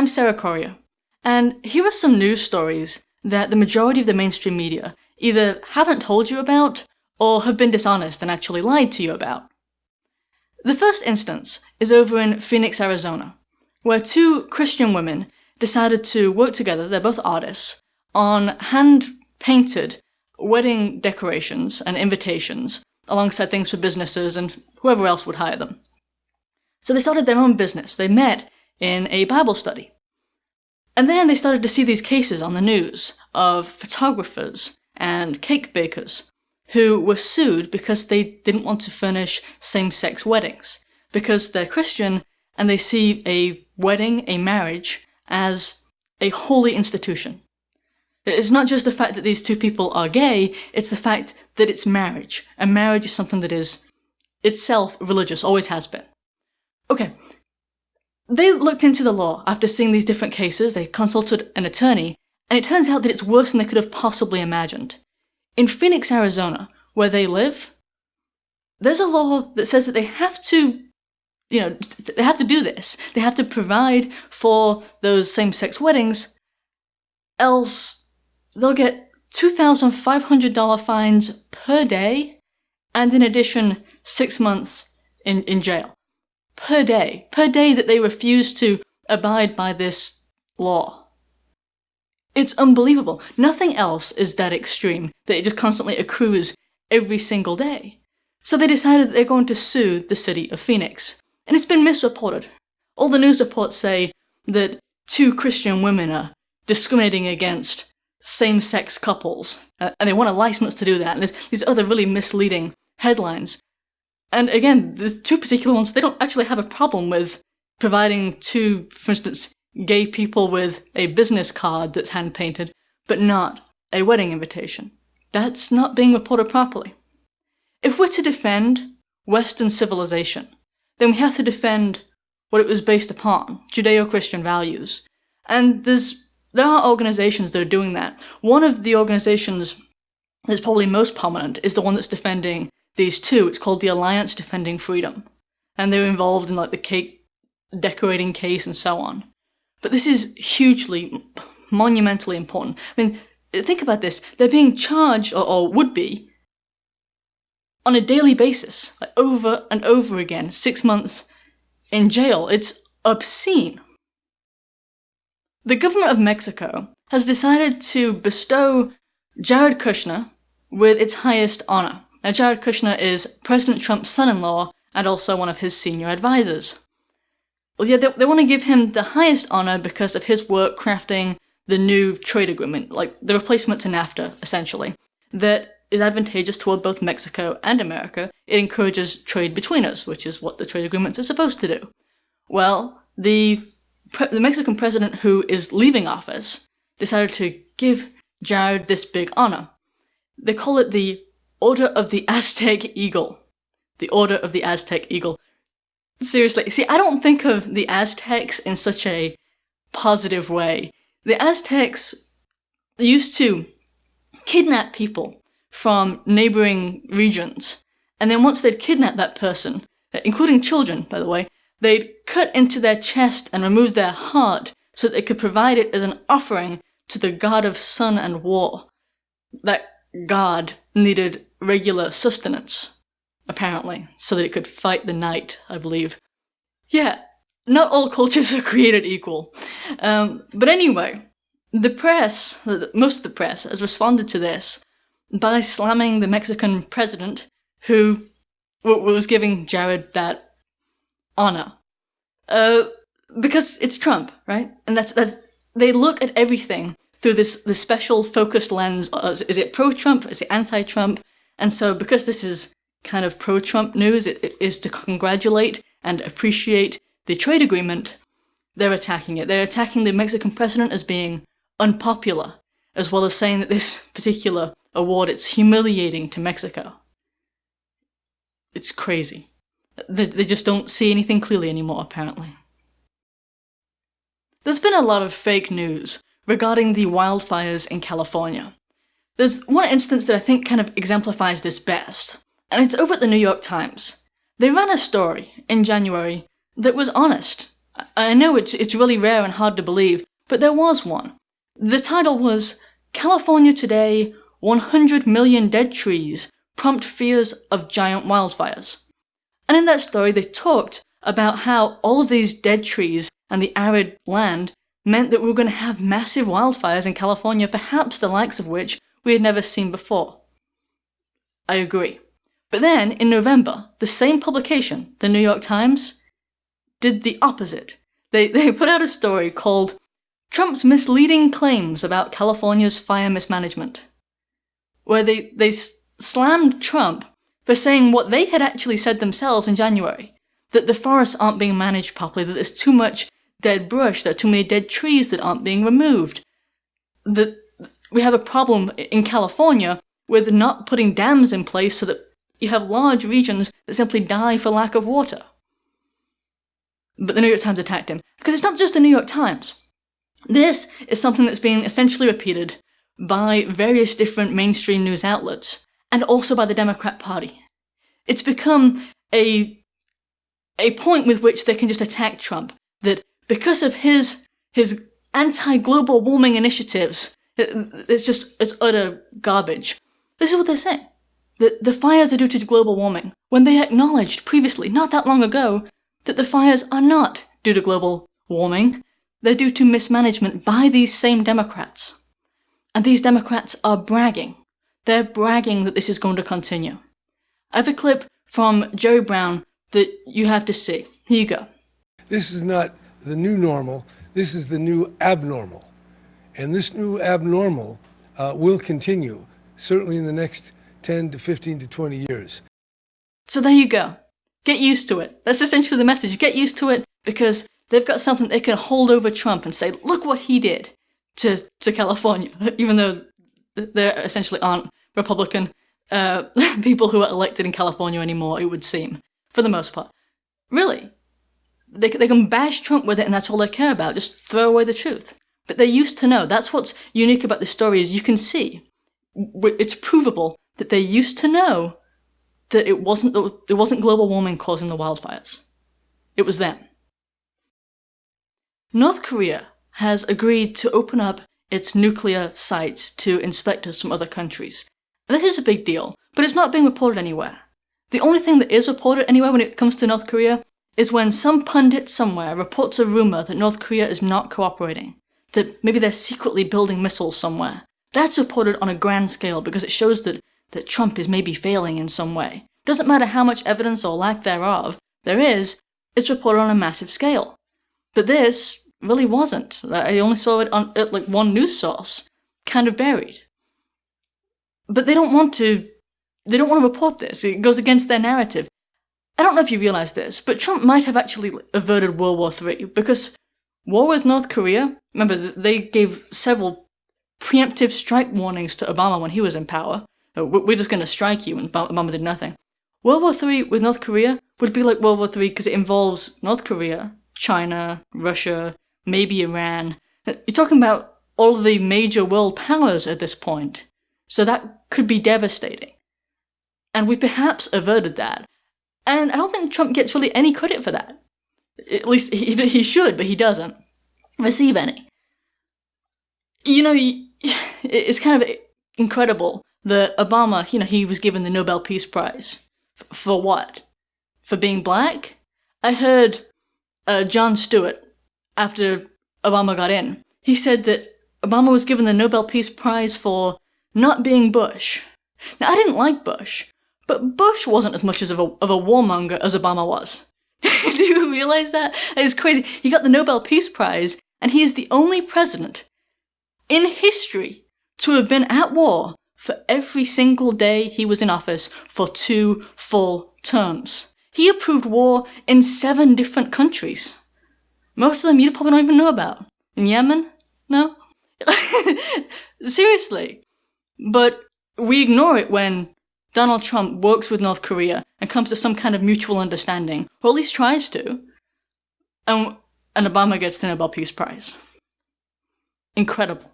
I'm Sarah Corriher, and here are some news stories that the majority of the mainstream media either haven't told you about or have been dishonest and actually lied to you about. The first instance is over in Phoenix, Arizona, where two Christian women decided to work together, they're both artists, on hand-painted wedding decorations and invitations alongside things for businesses and whoever else would hire them. So they started their own business. They met in a Bible study. And then they started to see these cases on the news of photographers and cake bakers who were sued because they didn't want to furnish same-sex weddings, because they're Christian and they see a wedding, a marriage, as a holy institution. It's not just the fact that these two people are gay, it's the fact that it's marriage, and marriage is something that is itself religious, always has been. Okay, they looked into the law after seeing these different cases, they consulted an attorney, and it turns out that it's worse than they could have possibly imagined. In Phoenix, Arizona, where they live, there's a law that says that they have to, you know, they have to do this. They have to provide for those same-sex weddings, else they'll get $2,500 fines per day, and in addition, six months in, in jail per day, per day that they refuse to abide by this law. It's unbelievable. Nothing else is that extreme, that it just constantly accrues every single day. So they decided that they're going to sue the city of Phoenix. And it's been misreported. All the news reports say that two Christian women are discriminating against same-sex couples, uh, and they want a license to do that, and there's these other really misleading headlines. And again, there's two particular ones, they don't actually have a problem with providing two, for instance, gay people with a business card that's hand-painted, but not a wedding invitation. That's not being reported properly. If we're to defend Western civilization, then we have to defend what it was based upon, Judeo-Christian values. And there's there are organizations that are doing that. One of the organizations that's probably most prominent is the one that's defending these two. It's called the Alliance Defending Freedom. And they're involved in like the cake decorating case and so on. But this is hugely, monumentally important. I mean, think about this. They're being charged, or, or would be, on a daily basis, like over and over again, six months in jail. It's obscene. The government of Mexico has decided to bestow Jared Kushner with its highest honor. Now, Jared Kushner is President Trump's son-in-law and also one of his senior advisors. Well, yeah, they, they want to give him the highest honor because of his work crafting the new trade agreement, like the replacement to NAFTA, essentially, that is advantageous toward both Mexico and America. It encourages trade between us, which is what the trade agreements are supposed to do. Well, the, the Mexican president who is leaving office decided to give Jared this big honor. They call it the Order of the Aztec Eagle. The Order of the Aztec Eagle. Seriously, see, I don't think of the Aztecs in such a positive way. The Aztecs used to kidnap people from neighboring regions, and then once they'd kidnapped that person, including children, by the way, they'd cut into their chest and remove their heart so that they could provide it as an offering to the god of sun and war. That god needed regular sustenance, apparently, so that it could fight the night, I believe. Yeah, not all cultures are created equal. Um, but anyway, the press, most of the press, has responded to this by slamming the Mexican president who was giving Jared that honor. Uh, because it's Trump, right? And that's, that's, they look at everything through this, this special focused lens. Is it pro-Trump? Is it anti-Trump? And so because this is kind of pro-Trump news, it, it is to congratulate and appreciate the trade agreement, they're attacking it. They're attacking the Mexican president as being unpopular, as well as saying that this particular award, it's humiliating to Mexico. It's crazy. They, they just don't see anything clearly anymore, apparently. There's been a lot of fake news regarding the wildfires in California. There's one instance that I think kind of exemplifies this best, and it's over at the New York Times. They ran a story in January that was honest, I know it's, it's really rare and hard to believe, but there was one. The title was California Today 100 Million Dead Trees Prompt Fears of Giant Wildfires. And in that story, they talked about how all of these dead trees and the arid land meant that we were going to have massive wildfires in California, perhaps the likes of which we had never seen before. I agree. But then, in November, the same publication, the New York Times, did the opposite. They, they put out a story called Trump's Misleading Claims About California's Fire Mismanagement, where they, they slammed Trump for saying what they had actually said themselves in January, that the forests aren't being managed properly, that there's too much dead brush, there are too many dead trees that aren't being removed, that we have a problem in California with not putting dams in place so that you have large regions that simply die for lack of water. But the New York Times attacked him. Because it's not just the New York Times. This is something that's being essentially repeated by various different mainstream news outlets, and also by the Democrat Party. It's become a, a point with which they can just attack Trump, that because of his, his anti-global warming initiatives, it's just, it's utter garbage. This is what they're saying. That the fires are due to global warming, when they acknowledged previously, not that long ago, that the fires are not due to global warming, they're due to mismanagement by these same Democrats. And these Democrats are bragging. They're bragging that this is going to continue. I have a clip from Jerry Brown that you have to see. Here you go. This is not the new normal. This is the new abnormal. And this new abnormal uh, will continue, certainly in the next 10 to 15 to 20 years. So there you go. Get used to it. That's essentially the message. Get used to it because they've got something they can hold over Trump and say, look what he did to, to California, even though there essentially aren't Republican uh, people who are elected in California anymore, it would seem, for the most part. Really. They, they can bash Trump with it and that's all they care about, just throw away the truth. But they used to know. That's what's unique about this story is you can see, it's provable that they used to know that it wasn't, it wasn't global warming causing the wildfires. It was them. North Korea has agreed to open up its nuclear sites to inspectors from other countries. And this is a big deal, but it's not being reported anywhere. The only thing that is reported anywhere when it comes to North Korea is when some pundit somewhere reports a rumour that North Korea is not cooperating, that maybe they're secretly building missiles somewhere. That's reported on a grand scale because it shows that, that Trump is maybe failing in some way. Doesn't matter how much evidence or lack thereof there is, it's reported on a massive scale. But this really wasn't. I only saw it on like one news source, kind of buried. But they don't want to, they don't want to report this. It goes against their narrative. I don't know if you realize this, but Trump might have actually averted World War III because war with North Korea, remember, they gave several preemptive strike warnings to Obama when he was in power. Uh, we're just going to strike you, and Obama did nothing. World War III with North Korea would be like World War III because it involves North Korea, China, Russia, maybe Iran. You're talking about all the major world powers at this point. So that could be devastating. And we perhaps averted that. And I don't think Trump gets really any credit for that. At least he, he should, but he doesn't receive any. You know, it's kind of incredible that Obama, you know, he was given the Nobel Peace Prize. For what? For being black? I heard uh, Jon Stewart, after Obama got in. He said that Obama was given the Nobel Peace Prize for not being Bush. Now, I didn't like Bush, but Bush wasn't as much as of a, of a warmonger as Obama was. Do you realize that? It's crazy. He got the Nobel Peace Prize, and he is the only president in history to have been at war for every single day he was in office for two full terms. He approved war in seven different countries. Most of them you probably don't even know about. In Yemen? No? Seriously. But we ignore it when Donald Trump works with North Korea and comes to some kind of mutual understanding, or at least tries to. And, and Obama gets the Nobel Peace Prize. Incredible.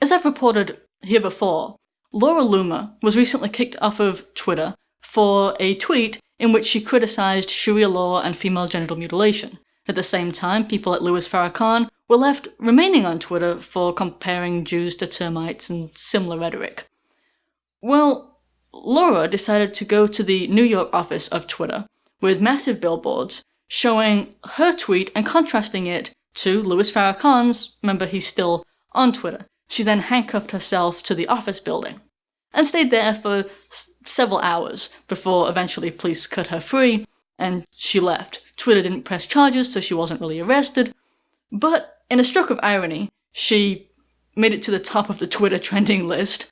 As I've reported here before, Laura Loomer was recently kicked off of Twitter for a tweet in which she criticized Sharia law and female genital mutilation. At the same time, people like Louis Farrakhan were left remaining on Twitter for comparing Jews to termites and similar rhetoric. Well, Laura decided to go to the New York office of Twitter with massive billboards showing her tweet and contrasting it to Louis Farrakhan's, remember he's still on Twitter. She then handcuffed herself to the office building and stayed there for several hours before eventually police cut her free and she left. Twitter didn't press charges, so she wasn't really arrested. But in a stroke of irony, she made it to the top of the Twitter trending list.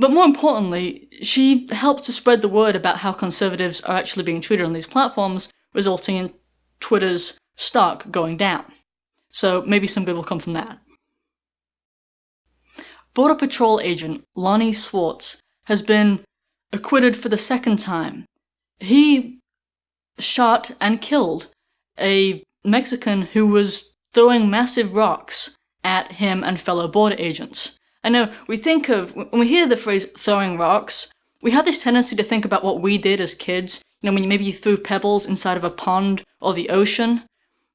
But more importantly, she helped to spread the word about how conservatives are actually being treated on these platforms, resulting in Twitter's stock going down. So maybe some good will come from that. Border Patrol agent Lonnie Swartz has been acquitted for the second time. He shot and killed a Mexican who was throwing massive rocks at him and fellow border agents. I know, we think of, when we hear the phrase throwing rocks, we have this tendency to think about what we did as kids. You know, when you maybe you threw pebbles inside of a pond or the ocean.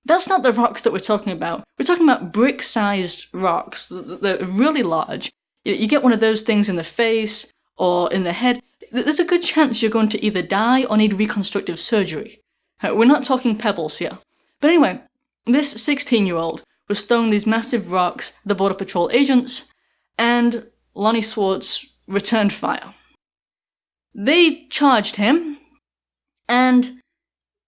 That's not the rocks that we're talking about. We're talking about brick-sized rocks. They're really large. You get one of those things in the face or in the head, there's a good chance you're going to either die or need reconstructive surgery. Uh, we're not talking pebbles here. But anyway, this 16-year-old was throwing these massive rocks at the Border Patrol agents, and Lonnie Swartz returned fire. They charged him, and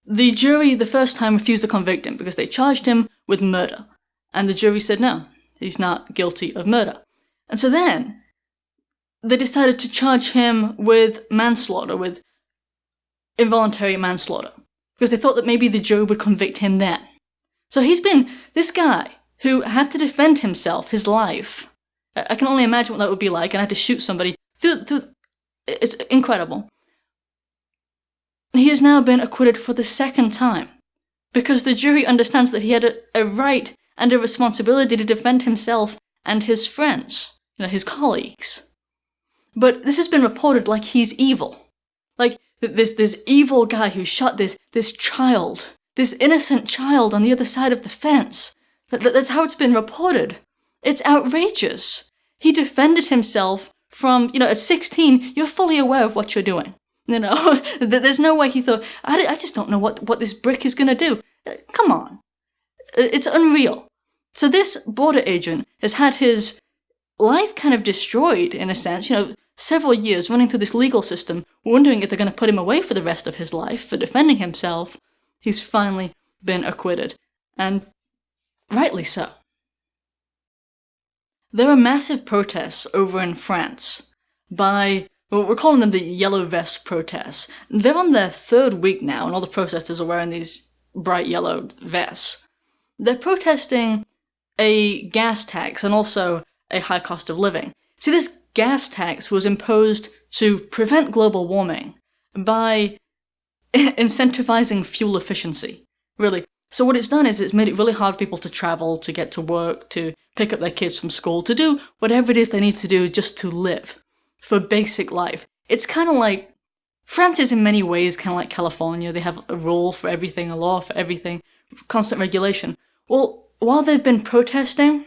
the jury the first time refused to convict him because they charged him with murder. And the jury said no, he's not guilty of murder. And so then, they decided to charge him with manslaughter, with involuntary manslaughter, because they thought that maybe the jury would convict him then. So he's been, this guy, who had to defend himself, his life. I can only imagine what that would be like, and I had to shoot somebody through, through, it's incredible. He has now been acquitted for the second time because the jury understands that he had a, a right and a responsibility to defend himself and his friends, you know, his colleagues. But this has been reported like he's evil. Like this this evil guy who shot this this child, this innocent child on the other side of the fence. That, that, that's how it's been reported. It's outrageous. He defended himself from, you know, at 16, you're fully aware of what you're doing. You know, there's no way he thought, I, I just don't know what, what this brick is going to do. Uh, come on. Uh, it's unreal. So this border agent has had his life kind of destroyed, in a sense, you know, several years running through this legal system, wondering if they're going to put him away for the rest of his life for defending himself. He's finally been acquitted. And rightly so. There are massive protests over in France by well, we're calling them the Yellow Vest protests. They're on their third week now, and all the protesters are wearing these bright yellow vests. They're protesting a gas tax and also a high cost of living. See, this gas tax was imposed to prevent global warming by incentivizing fuel efficiency. Really. So what it's done is it's made it really hard for people to travel, to get to work, to pick up their kids from school, to do whatever it is they need to do just to live for basic life. It's kind of like France is in many ways kind of like California. They have a rule for everything, a law for everything, constant regulation. Well, while they've been protesting,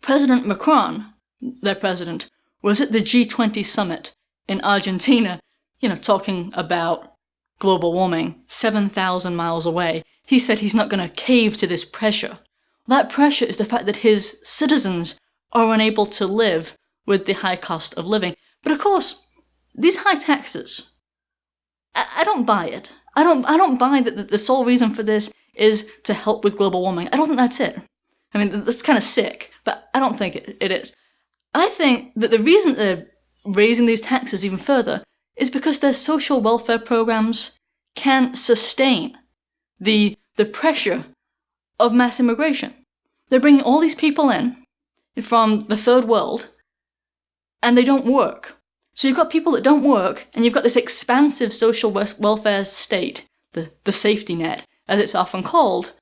President Macron, their president, was at the G20 summit in Argentina, you know, talking about global warming 7,000 miles away. He said he's not going to cave to this pressure. That pressure is the fact that his citizens are unable to live with the high cost of living. But of course, these high taxes, I, I don't buy it. I don't, I don't buy that the sole reason for this is to help with global warming. I don't think that's it. I mean, that's kind of sick, but I don't think it, it is. I think that the reason they're raising these taxes even further is because their social welfare programs can't sustain the, the pressure of mass immigration. They're bringing all these people in from the third world and they don't work. So you've got people that don't work, and you've got this expansive social welfare state, the, the safety net, as it's often called,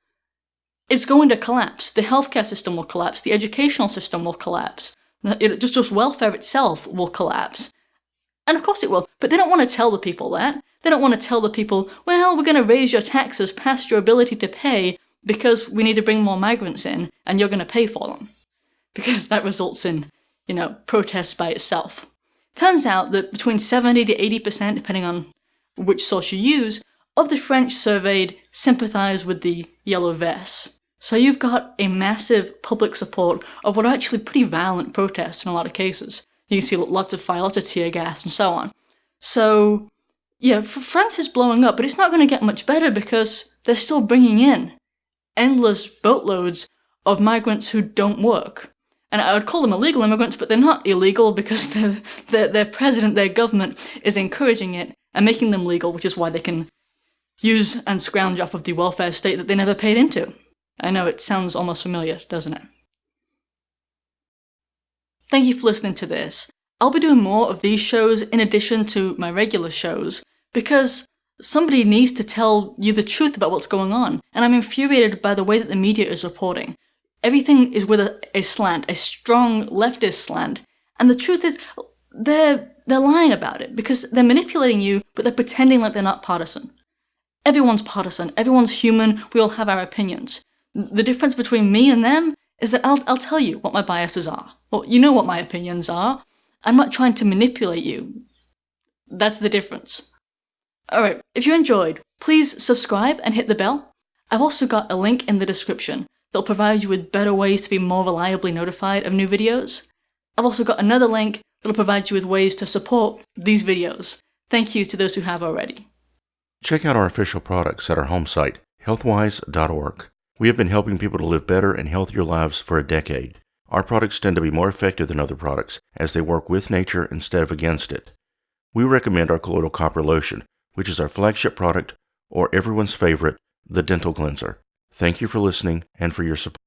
is going to collapse. The healthcare system will collapse, the educational system will collapse, it, just, just welfare itself will collapse. And of course it will, but they don't want to tell the people that. They don't want to tell the people, well, we're going to raise your taxes past your ability to pay because we need to bring more migrants in and you're going to pay for them. Because that results in, you know, protests by itself. Turns out that between 70 to 80%, depending on which source you use, of the French surveyed sympathise with the Yellow Vests. So you've got a massive public support of what are actually pretty violent protests in a lot of cases. You can see lots of fire, lots of tear gas, and so on. So, yeah, France is blowing up, but it's not going to get much better because they're still bringing in endless boatloads of migrants who don't work. And I would call them illegal immigrants, but they're not illegal because their, their president, their government is encouraging it and making them legal, which is why they can use and scrounge off of the welfare state that they never paid into. I know it sounds almost familiar, doesn't it? Thank you for listening to this. I'll be doing more of these shows in addition to my regular shows, because somebody needs to tell you the truth about what's going on, and I'm infuriated by the way that the media is reporting. Everything is with a, a slant, a strong leftist slant, and the truth is, they're, they're lying about it, because they're manipulating you, but they're pretending like they're not partisan. Everyone's partisan, everyone's human, we all have our opinions. The difference between me and them is that I'll, I'll tell you what my biases are. Well, you know what my opinions are. I'm not trying to manipulate you. That's the difference. Alright, if you enjoyed, please subscribe and hit the bell. I've also got a link in the description that'll provide you with better ways to be more reliably notified of new videos. I've also got another link that'll provide you with ways to support these videos. Thank you to those who have already. Check out our official products at our home site, healthwyze.org. We have been helping people to live better and healthier lives for a decade. Our products tend to be more effective than other products as they work with nature instead of against it. We recommend our colloidal copper lotion, which is our flagship product, or everyone's favorite, the dental cleanser. Thank you for listening and for your support.